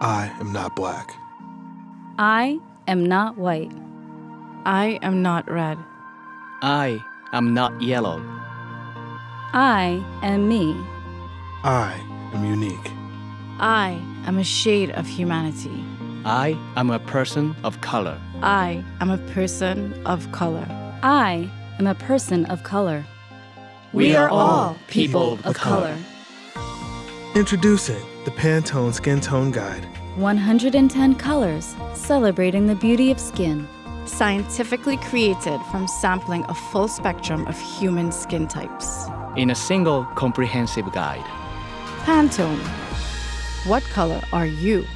I am not black. I am not white. I am not red. I am not yellow. I am me. I am unique. I am a shade of humanity. I am a person of color. I am a person of color. I am a person of color. We are all people of color. Introducing the Pantone Skin Tone Guide. 110 colors celebrating the beauty of skin. Scientifically created from sampling a full spectrum of human skin types. In a single comprehensive guide. Pantone. What color are you?